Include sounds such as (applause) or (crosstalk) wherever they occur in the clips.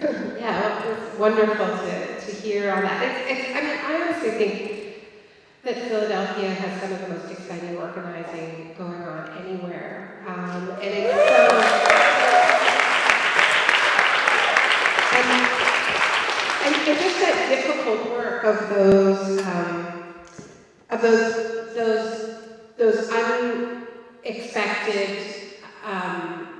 Yeah, well, it's wonderful to, to hear all that. It's, it's, I mean, I honestly think that Philadelphia has some of the most exciting organizing going on anywhere. Um, and it's so, and, and, just that difficult work of those, um, of those, those, those unexpected, um,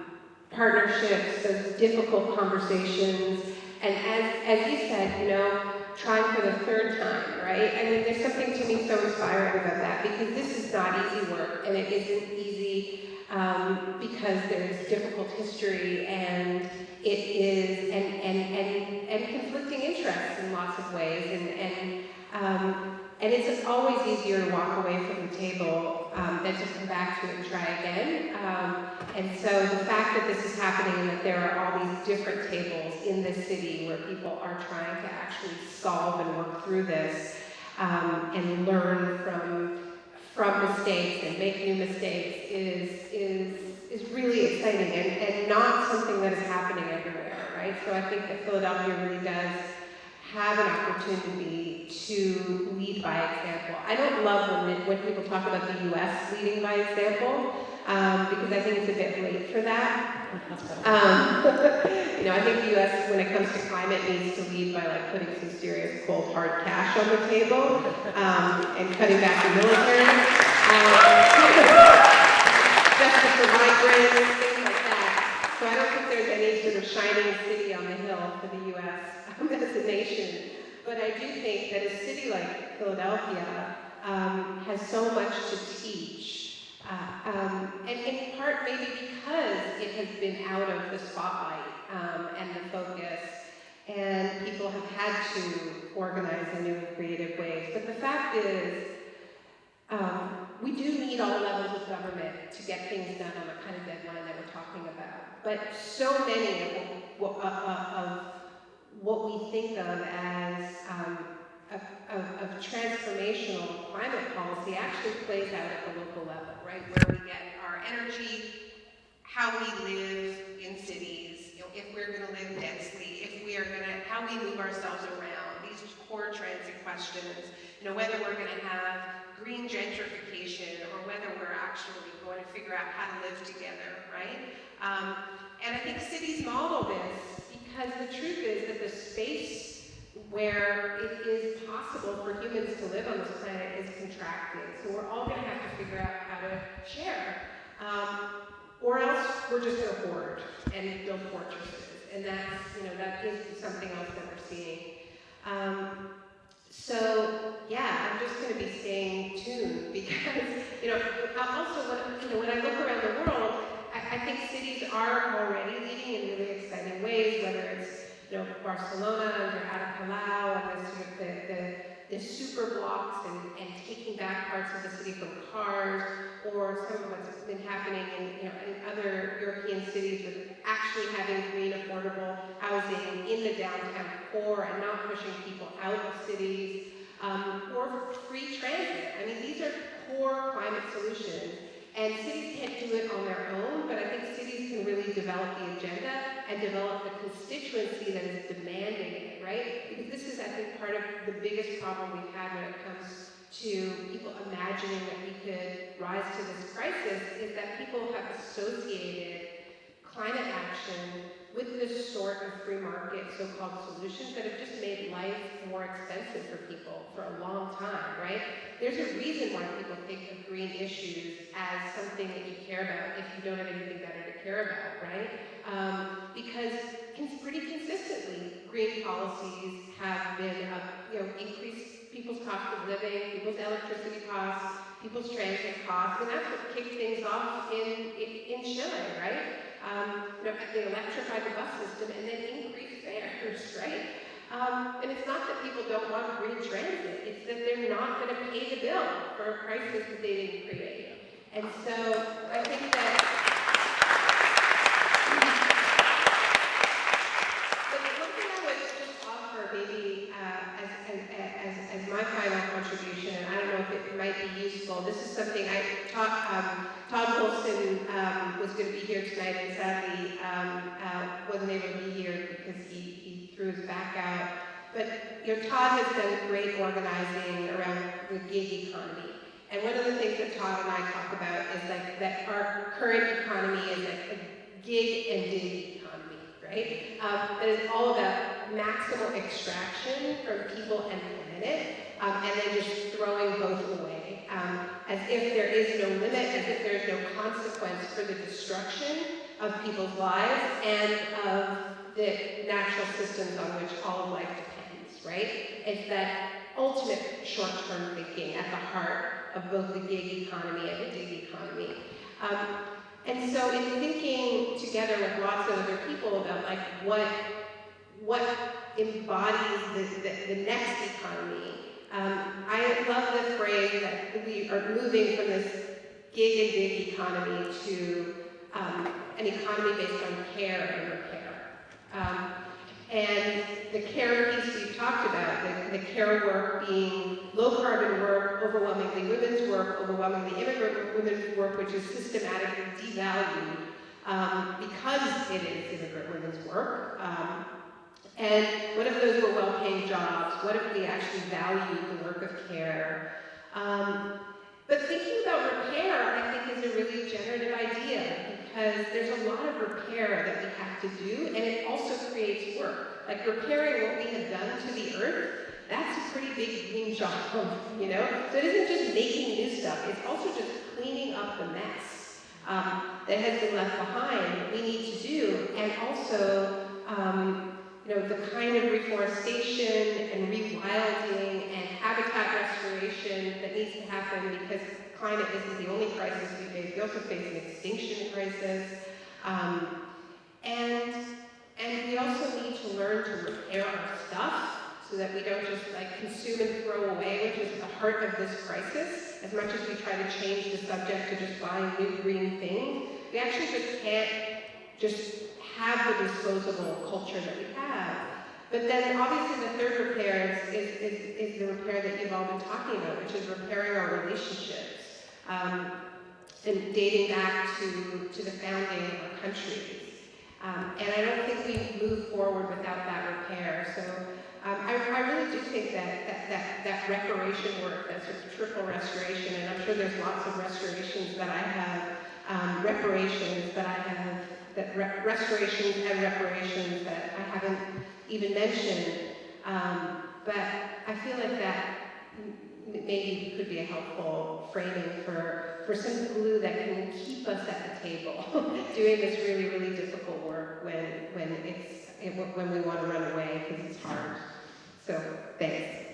partnerships, those difficult conversations, and as, as you said, you know, trying for the third time, right? I mean, there's something to me so inspiring about that because this is not easy work, and it isn't easy um, because there's difficult history, and it is, and, and, and, and conflicting interests in lots of ways, and, and um, and it's always easier to walk away from the table um, than to come back to it and try again. Um, and so the fact that this is happening and that there are all these different tables in the city where people are trying to actually solve and work through this um, and learn from from mistakes and make new mistakes is is is really exciting and, and not something that is happening everywhere, right? So I think that Philadelphia really does have an opportunity to lead by example. I don't love when, when people talk about the U.S. leading by example, um, because I think it's a bit late for that. Um, you know, I think the U.S., when it comes to climate, needs to lead by like putting some serious cold hard cash on the table um, and cutting back the military. Um, (laughs) justice for migrants, things like that. So I don't think there's any sort of shining city on the hill for the U.S as a nation. But I do think that a city like Philadelphia um, has so much to teach. Uh, um, and in part maybe because it has been out of the spotlight um, and the focus and people have had to organize in new and creative ways. But the fact is, um, we do need all levels of government to get things done on the kind of deadline that we're talking about. But so many of, of, of what we think of as um, a, transformational climate policy actually plays out at the local level, right? Where we get our energy, how we live in cities, you know, if we're going to live densely, if we are going to, how we move ourselves around, these core transit questions, you know, whether we're going to have green gentrification or whether we're actually going to figure out how to live together, right? Um, and I think cities model this because the truth is that the space where it is possible for humans to live on this planet is contracting. So we're all going to have to figure out how to share. Um, or else we're just going to hoard and build fortresses. And that's, you know, that is something else that we're seeing. Um, so yeah, I'm just going to be staying tuned (laughs) because, you know, also when, you know, when I look around the world, I, I think cities are already leading in really exciting ways, whether it's you know, Barcelona under Ada Colau and the, sort of the, the, the super blocks and, and taking back parts of the city from cars, or some of what's been happening in, you know, in other European cities with actually having green, affordable housing in the downtown core and not pushing people out of cities, um, or free transit. I mean, these are core climate solutions and cities can't do it on their own, but I think cities can really develop the agenda and develop the constituency that is demanding it, right? Because this is, I think, part of the biggest problem we've had when it comes to people imagining that we could rise to this crisis is that people have associated climate action with this sort of free market so-called solutions that have just made life more expensive for people for a long time, right? There's a reason why people think of green issues as something that you care about if you don't have anything better to care about, right? Um, because pretty consistently, green policies have been, uh, you know, increased people's cost of living, people's electricity costs, people's transit costs, and that's what kicked things off in, in, in Chile, right? Um, you know, they electrified the bus system and then increased fares, right? Um, and it's not that people don't want green transit, it's that they're not going to pay the bill for a crisis that they didn't create. And so I think that one thing I would just offer maybe as my final contribution, and I don't know if it might be useful. This is something I taught, um, Todd Wolfson um, was going to be here tonight, and sadly um, uh, wasn't able to be here because he, he threw his back out. But, you know, Todd has done great organizing around the gig economy. And one of the things that Todd and I talk about is like that our current economy is like a gig and dig economy, right? Um, that is all about maximal extraction from people and planet, um, and then just throwing both away, um, as if there is no limit, as if there is no consequence for the destruction of people's lives and of the natural systems on which all life depends, right? It's that ultimate short-term thinking at the heart of both the gig economy and the dig economy. Um, and so in thinking together with lots of other people about like what, what embodies the, the, the next economy, um, I love the phrase that we are moving from this gig and dig economy to um, an economy based on care and repair. Um, and the care piece we've talked about, the, the care work being low carbon work, overwhelmingly women's work, overwhelmingly immigrant women's work, which is systematically devalued um, because it is immigrant women's work. Um, and what if those were well-paying jobs? What if we actually valued the work of care? Um, but thinking about repair, I think, is a really generative idea because there's a lot of repair that we have to do, and it also creates work. Like repairing what we have done to the earth, that's a pretty big green job, you know? So it isn't just making new stuff, it's also just cleaning up the mess um, that has been left behind we need to do, and also, um, you know, the kind of reforestation and rewilding and habitat restoration that needs to happen because climate isn't the only crisis we face. We also face an extinction crisis. Um, so that we don't just like consume and throw away, which is the heart of this crisis. As much as we try to change the subject to just buying new green things, we actually just can't just have the disposable culture that we have. But then obviously the third repair is, is, is, is the repair that you've all been talking about, which is repairing our relationships. Um, and dating back to, to the founding of our countries. Um, and I don't think we move forward without that repair. So um, I, I, really do think that, that, that, that reparation work, that sort of triple restoration, and I'm sure there's lots of restorations that I have, um, reparations that I have that re restorations and reparations that I haven't even mentioned. Um, but I feel like that maybe could be a helpful framing for, for some glue that can keep us at the table (laughs) doing this really, really difficult work when, when, it's, when we want to run away because it's hard. So, thanks.